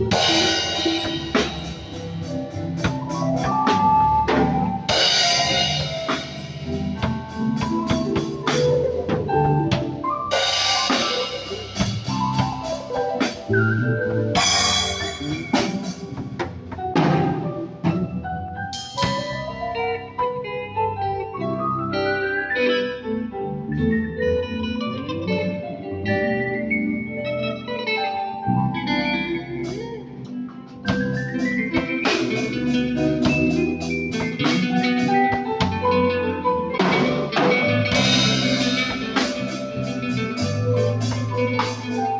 you. Música